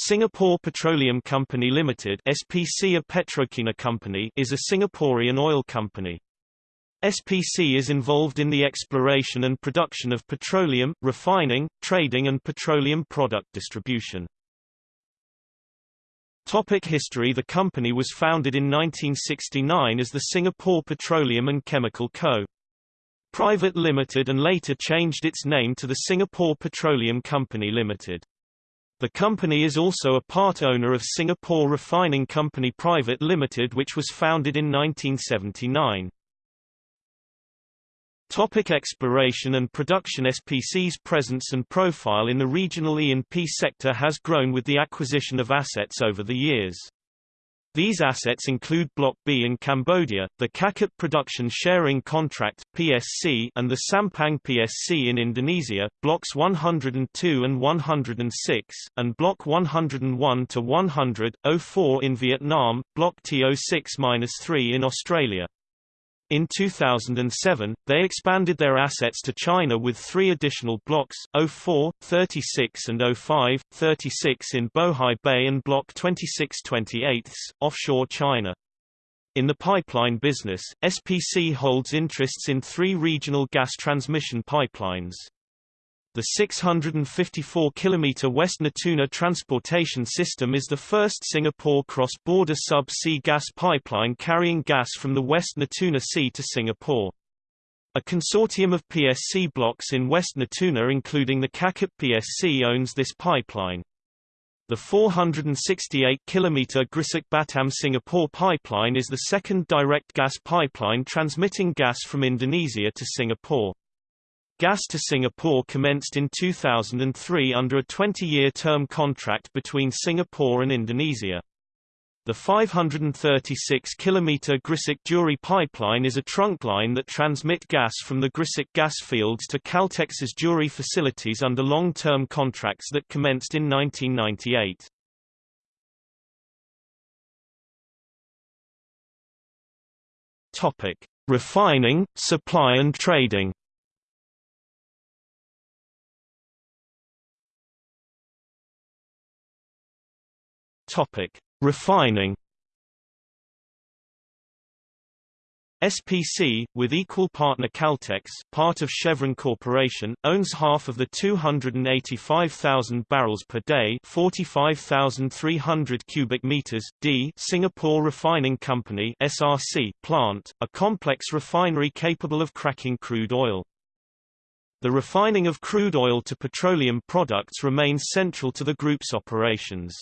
Singapore Petroleum Company Limited SPC a PetroChina company is a Singaporean oil company. SPC is involved in the exploration and production of petroleum, refining, trading and petroleum product distribution. Topic history The company was founded in 1969 as the Singapore Petroleum and Chemical Co. Private Limited and later changed its name to the Singapore Petroleum Company Limited. The company is also a part owner of Singapore Refining Company Private Limited which was founded in 1979. Topic exploration and production SPC's presence and profile in the regional E&P sector has grown with the acquisition of assets over the years. These assets include Block B in Cambodia, the Kakap Production Sharing Contract (PSC), and the Sampang PSC in Indonesia, Blocks 102 and 106, and Block 101 to 100, 04 in Vietnam, Block T06-3 in Australia. In 2007, they expanded their assets to China with three additional blocks, 04, 36 and 05, 36 in Bohai Bay and Block 26/28, offshore China. In the pipeline business, SPC holds interests in three regional gas transmission pipelines. The 654 km West Natuna transportation system is the first Singapore cross-border sub-sea gas pipeline carrying gas from the West Natuna Sea to Singapore. A consortium of PSC blocks in West Natuna including the Kakap PSC owns this pipeline. The 468 km Gresik Batam Singapore pipeline is the second direct gas pipeline transmitting gas from Indonesia to Singapore. Gas to Singapore commenced in 2003 under a 20-year term contract between Singapore and Indonesia. The 536-kilometer Gresik Duri pipeline is a trunk line that transmit gas from the Gresik gas fields to Caltex's Duri facilities under long-term contracts that commenced in 1998. Topic: Refining, supply and trading. Topic: Refining. SPC, with equal partner Caltex part of Chevron Corporation, owns half of the 285,000 barrels per day 45,300 cubic meters, d Singapore Refining Company SRC plant, a complex refinery capable of cracking crude oil. The refining of crude oil to petroleum products remains central to the group's operations.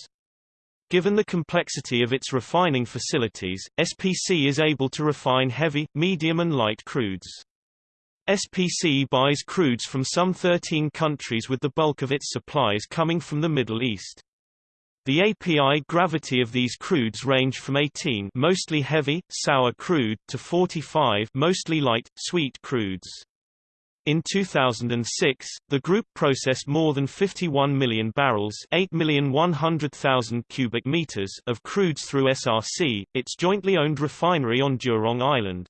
Given the complexity of its refining facilities, SPC is able to refine heavy, medium and light crudes. SPC buys crudes from some 13 countries with the bulk of its supplies coming from the Middle East. The API gravity of these crudes range from 18 mostly heavy, sour crude to 45 mostly light, sweet crudes. In 2006, the group processed more than 51 million barrels 8,100,000 cubic meters of crudes through SRC, its jointly owned refinery on Jurong Island.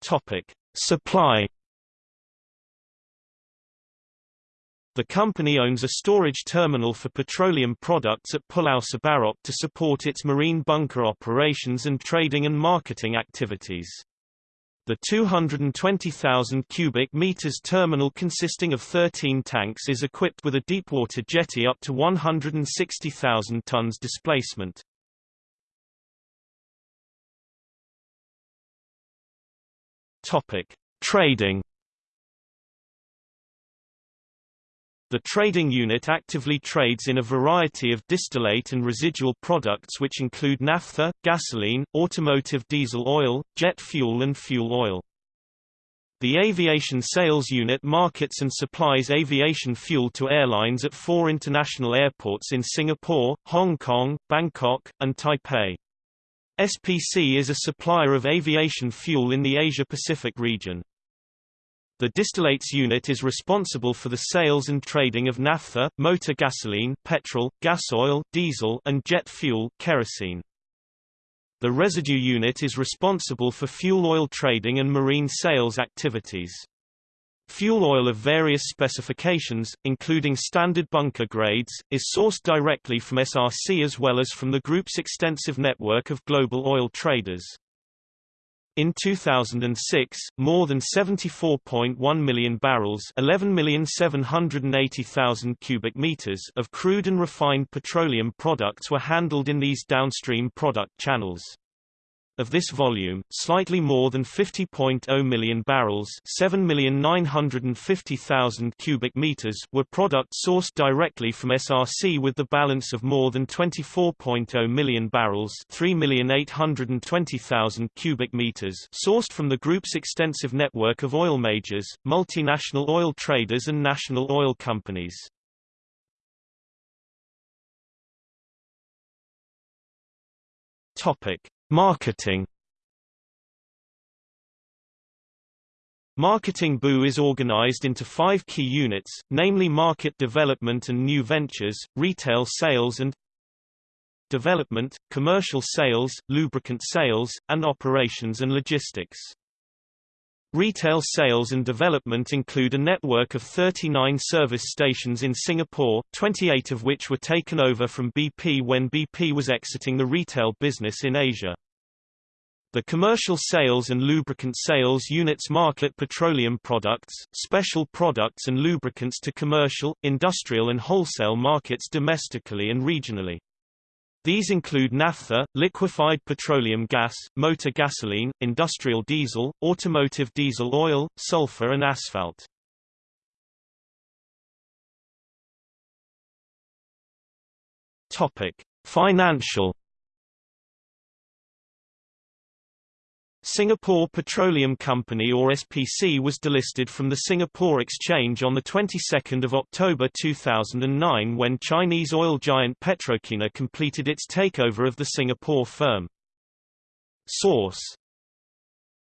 Topic: Supply The company owns a storage terminal for petroleum products at Pulau Sebarok to support its marine bunker operations and trading and marketing activities. The 220,000 cubic meters terminal consisting of 13 tanks is equipped with a deepwater jetty up to 160,000 tons displacement. Topic: Trading The trading unit actively trades in a variety of distillate and residual products which include naphtha, gasoline, automotive diesel oil, jet fuel and fuel oil. The aviation sales unit markets and supplies aviation fuel to airlines at four international airports in Singapore, Hong Kong, Bangkok, and Taipei. SPC is a supplier of aviation fuel in the Asia-Pacific region. The distillates unit is responsible for the sales and trading of naphtha, motor gasoline, petrol, gas oil, diesel, and jet fuel kerosene. The residue unit is responsible for fuel oil trading and marine sales activities. Fuel oil of various specifications, including standard bunker grades, is sourced directly from SRC as well as from the group's extensive network of global oil traders. In 2006, more than 74.1 million barrels 11,780,000 cubic meters of crude and refined petroleum products were handled in these downstream product channels. Of this volume, slightly more than 50.0 million barrels 7,950,000 cubic meters were product sourced directly from SRC with the balance of more than 24.0 million barrels 3,820,000 cubic meters sourced from the group's extensive network of oil majors, multinational oil traders and national oil companies. Topic Marketing Marketing BU is organized into five key units, namely market development and new ventures, retail sales and development, commercial sales, lubricant sales, and operations and logistics. Retail sales and development include a network of 39 service stations in Singapore, 28 of which were taken over from BP when BP was exiting the retail business in Asia. The commercial sales and lubricant sales units market petroleum products, special products and lubricants to commercial, industrial and wholesale markets domestically and regionally. These include naphtha, liquefied petroleum gas, motor gasoline, industrial diesel, automotive diesel oil, sulfur and asphalt. Topic: Financial Singapore Petroleum Company or SPC was delisted from the Singapore Exchange on the 22nd of October 2009 when Chinese oil giant Petrochina completed its takeover of the Singapore firm. Source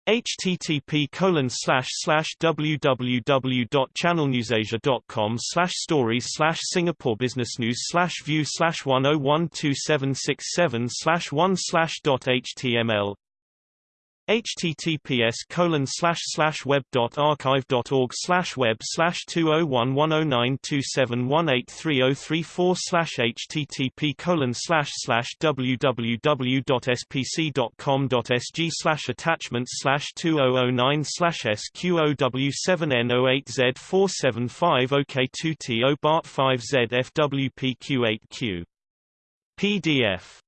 http colon www.channelnewsasia.com stories slash Singapore Business News view slash one oh one two seven six seven slash one slash dot html https colon slash slash web dot archive dot org slash web slash two oh one one oh nine two seven one eight three oh three four slash http colon slash slash www dot spc dot com dot sg slash attachments slash two oh oh nine slash sqow seven n oh eight z four seven five ok two t o bart five z fwpq eight q. PDF